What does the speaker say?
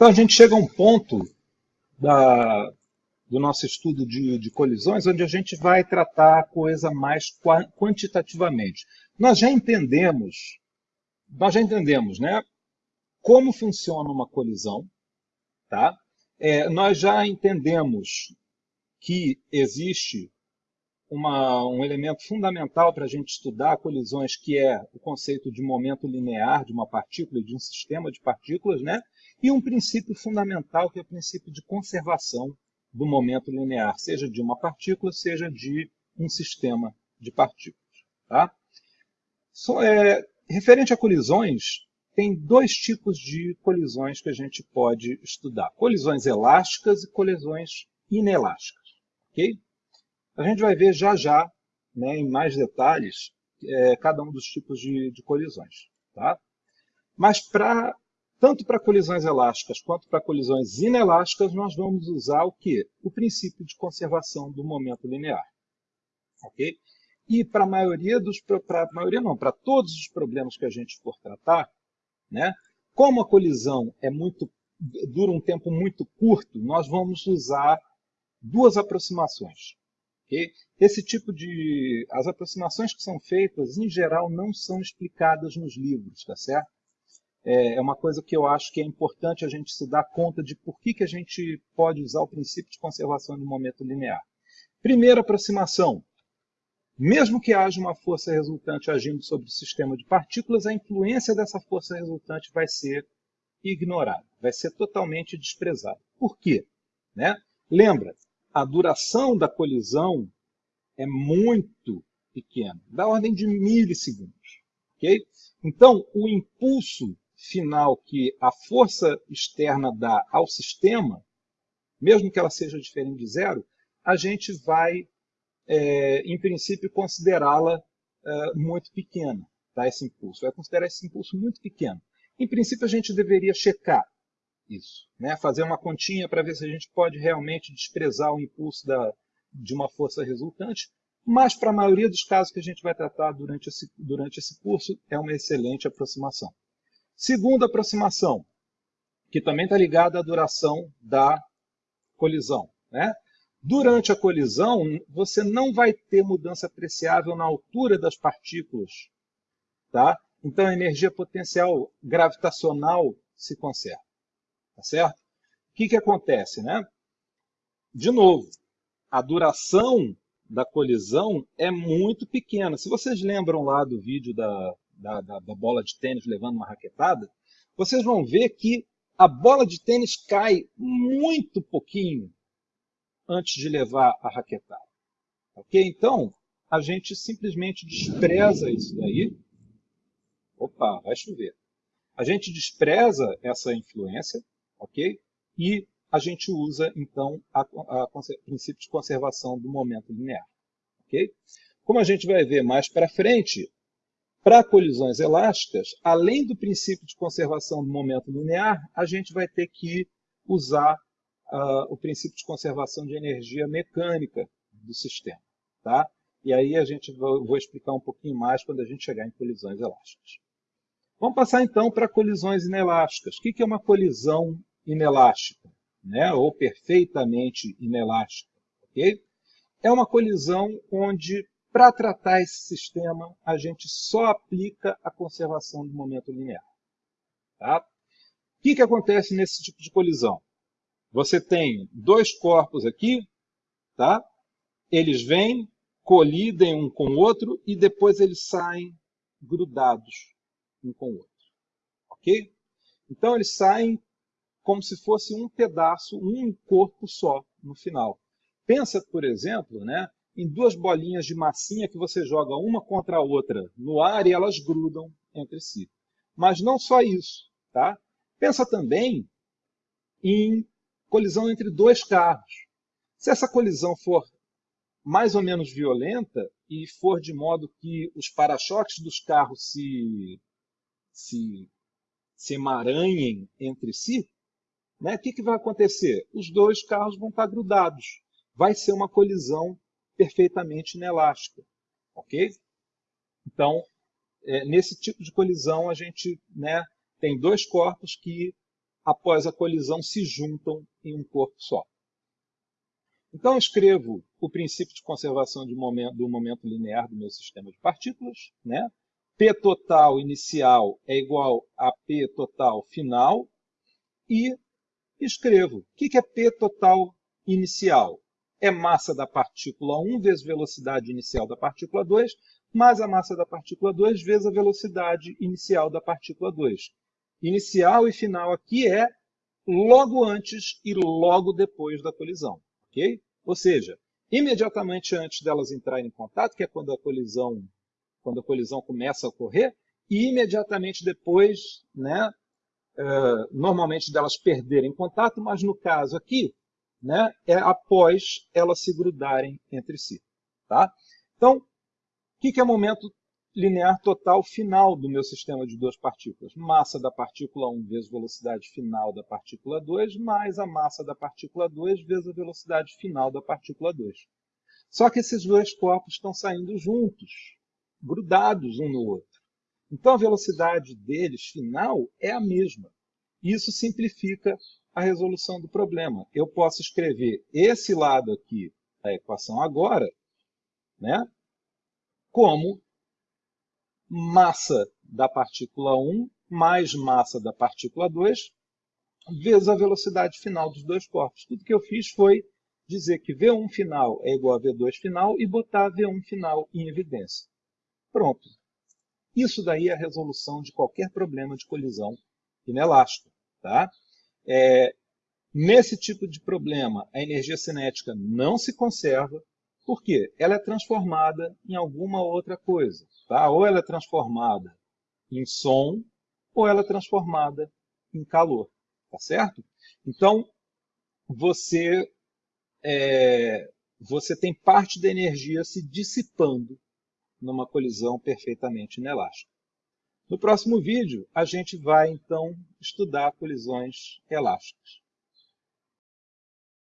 Então a gente chega a um ponto da, do nosso estudo de, de, colisões onde a gente vai tratar a coisa mais quantitativamente. Nós já entendemos, nós já entendemos, né, como funciona uma colisão, tá? É, nós já entendemos que existe uma, um elemento fundamental para a gente estudar colisões, que é o conceito de momento linear de uma partícula e de um sistema de partículas, né? e um princípio fundamental, que é o princípio de conservação do momento linear, seja de uma partícula, seja de um sistema de partículas. Tá? So, é, referente a colisões, tem dois tipos de colisões que a gente pode estudar. Colisões elásticas e colisões inelásticas. Okay? A gente vai ver já já, né, em mais detalhes, é, cada um dos tipos de, de colisões. Tá? Mas pra, tanto para colisões elásticas quanto para colisões inelásticas, nós vamos usar o quê? O princípio de conservação do momento linear. Okay? E para a maioria dos, para maioria não, para todos os problemas que a gente for tratar, né, como a colisão é muito, dura um tempo muito curto, nós vamos usar duas aproximações. Okay? Esse tipo de... As aproximações que são feitas, em geral, não são explicadas nos livros, tá certo? É, é uma coisa que eu acho que é importante a gente se dar conta de por que, que a gente pode usar o princípio de conservação de momento linear. Primeira aproximação. Mesmo que haja uma força resultante agindo sobre o sistema de partículas, a influência dessa força resultante vai ser ignorada, vai ser totalmente desprezada. Por quê? Né? Lembra, a duração da colisão é muito pequena, da ordem de milissegundos. Okay? Então, o impulso final que a força externa dá ao sistema, mesmo que ela seja diferente de zero, a gente vai, é, em princípio, considerá-la é, muito pequena, tá? esse impulso. Vai considerar esse impulso muito pequeno. Em princípio, a gente deveria checar isso. Né? Fazer uma continha para ver se a gente pode realmente desprezar o impulso da, de uma força resultante, mas para a maioria dos casos que a gente vai tratar durante esse, durante esse curso, é uma excelente aproximação. Segunda aproximação, que também está ligada à duração da colisão. Né? Durante a colisão, você não vai ter mudança apreciável na altura das partículas. Tá? Então, a energia potencial gravitacional se conserva. Tá certo? O que, que acontece? Né? De novo, a duração da colisão é muito pequena. Se vocês lembram lá do vídeo da, da, da, da bola de tênis levando uma raquetada, vocês vão ver que a bola de tênis cai muito pouquinho antes de levar a raquetada. Ok? Então, a gente simplesmente despreza isso daí. Opa, vai chover. A gente despreza essa influência ok? E a gente usa, então, o princípio de conservação do momento linear. ok? Como a gente vai ver mais para frente, para colisões elásticas, além do princípio de conservação do momento linear, a gente vai ter que usar uh, o princípio de conservação de energia mecânica do sistema. Tá? E aí a gente vai, vou explicar um pouquinho mais quando a gente chegar em colisões elásticas. Vamos passar então para colisões inelásticas. O que é uma colisão inelástica, né? ou perfeitamente inelástica. Okay? É uma colisão onde, para tratar esse sistema, a gente só aplica a conservação do momento linear. Tá? O que, que acontece nesse tipo de colisão? Você tem dois corpos aqui, tá? eles vêm, colidem um com o outro e depois eles saem grudados um com o outro. Ok? Então eles saem como se fosse um pedaço, um corpo só no final. Pensa, por exemplo, né, em duas bolinhas de massinha que você joga uma contra a outra no ar e elas grudam entre si. Mas não só isso. Tá? Pensa também em colisão entre dois carros. Se essa colisão for mais ou menos violenta e for de modo que os para-choques dos carros se, se, se emaranhem entre si, né? O que, que vai acontecer? Os dois carros vão estar grudados. Vai ser uma colisão perfeitamente inelástica. Ok? Então, é, nesse tipo de colisão, a gente né, tem dois corpos que após a colisão, se juntam em um corpo só. Então, escrevo o princípio de conservação de momento, do momento linear do meu sistema de partículas. Né? P total inicial é igual a P total final. E escrevo. O que é P total inicial? É massa da partícula 1 vezes velocidade inicial da partícula 2, mais a massa da partícula 2 vezes a velocidade inicial da partícula 2. Inicial e final aqui é logo antes e logo depois da colisão ok? Ou seja, imediatamente antes delas entrarem em contato, que é quando a colisão, quando a colisão começa a ocorrer, e imediatamente depois, né, normalmente delas perderem contato, mas no caso aqui, né, é após elas se grudarem entre si. Tá? Então, o que, que é momento linear total final do meu sistema de duas partículas. Massa da partícula 1 vezes velocidade final da partícula 2, mais a massa da partícula 2 vezes a velocidade final da partícula 2. Só que esses dois corpos estão saindo juntos, grudados um no outro. Então a velocidade deles final é a mesma. Isso simplifica a resolução do problema. Eu posso escrever esse lado aqui da equação agora, né, como massa da partícula 1 mais massa da partícula 2 vezes a velocidade final dos dois corpos. Tudo que eu fiz foi dizer que V1 final é igual a V2 final e botar V1 final em evidência. Pronto. Isso daí é a resolução de qualquer problema de colisão inelástico. Tá? É, nesse tipo de problema, a energia cinética não se conserva, por quê? Ela é transformada em alguma outra coisa. Tá? Ou ela é transformada em som, ou ela é transformada em calor. Tá certo? Então, você, é, você tem parte da energia se dissipando numa colisão perfeitamente inelástica. No próximo vídeo, a gente vai, então, estudar colisões elásticas.